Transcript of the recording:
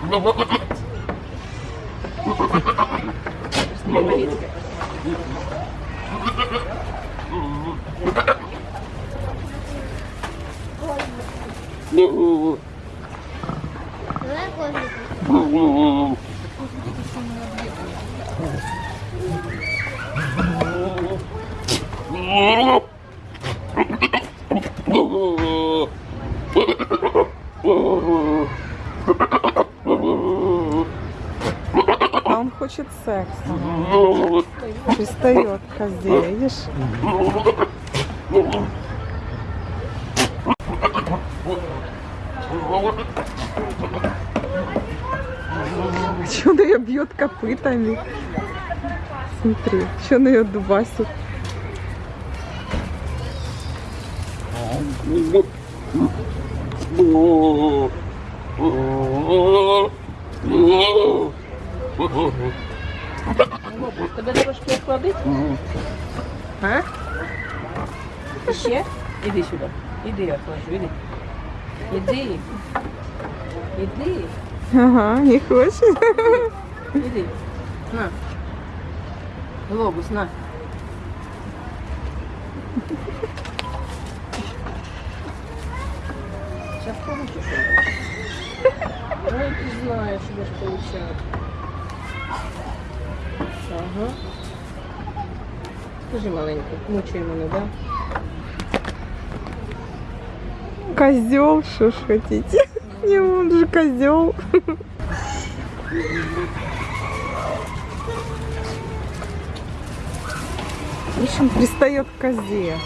Oh, хочет секса. Пристает козе, видишь? Че он ее бьет копытами? Смотри, что он ее дубасит. Тебе трошки охладить? А? Ще? Іди сюди. Іди, я охлажу, іди. Іди. Іди. Ага, не хочет. Іди. На. Глобус, на. Сейчас получишь. Ой, ты знаешь, что ж получать. Ага. Скажи маленько, мучай мене, да? Козел, что ж хотите? Не, он же козел. В общем, пристает к козе.